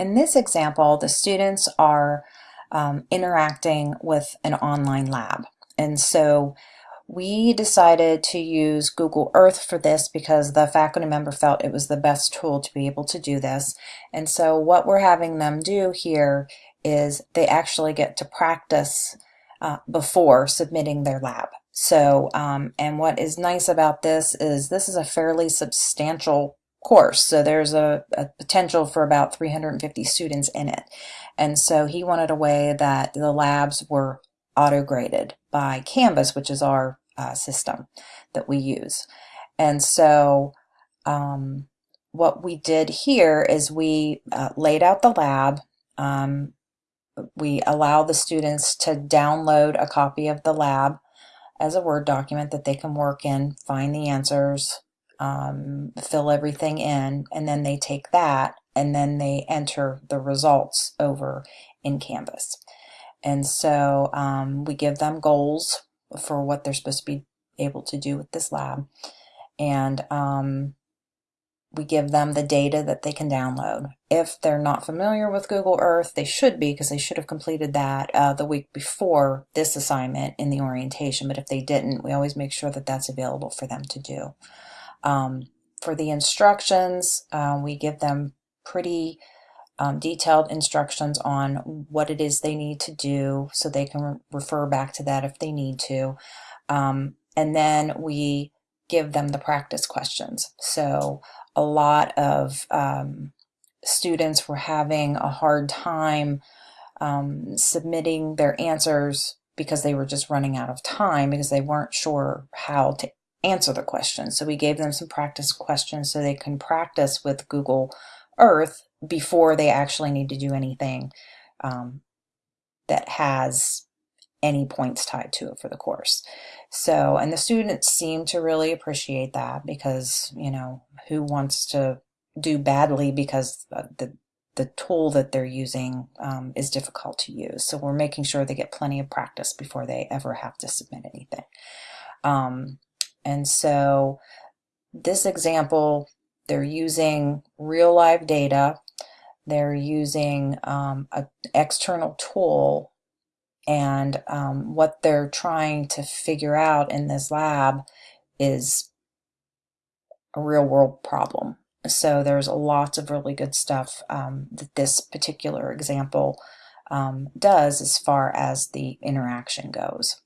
in this example, the students are um, interacting with an online lab. And so we decided to use Google Earth for this because the faculty member felt it was the best tool to be able to do this. And so what we're having them do here is they actually get to practice uh, before submitting their lab. So, um, and what is nice about this is this is a fairly substantial course. So there's a, a, potential for about 350 students in it. And so he wanted a way that the labs were auto-graded by Canvas, which is our uh, system that we use. And so um, what we did here is we uh, laid out the lab. Um, we allow the students to download a copy of the lab as a Word document that they can work in, find the answers, um, fill everything in, and then they take that and then they enter the results over in Canvas. And so um, we give them goals for what they're supposed to be able to do with this lab. And um, we give them the data that they can download. If they're not familiar with Google Earth, they should be because they should have completed that uh, the week before this assignment in the orientation. But if they didn't, we always make sure that that's available for them to do. Um, for the instructions, uh, we give them pretty um, detailed instructions on what it is they need to do so they can re refer back to that if they need to. Um, and then we give them the practice questions. So a lot of um, students were having a hard time um, submitting their answers because they were just running out of time because they weren't sure how to answer the questions. So we gave them some practice questions so they can practice with Google Earth before they actually need to do anything um, that has any points tied to it for the course. So, and the students seem to really appreciate that because, you know, who wants to do badly because the the tool that they're using um, is difficult to use. So we're making sure they get plenty of practice before they ever have to submit anything. Um, and so this example, they're using real live data. They're using um, an external tool and um, what they're trying to figure out in this lab is a real world problem. So there's lots of really good stuff um, that this particular example um, does as far as the interaction goes.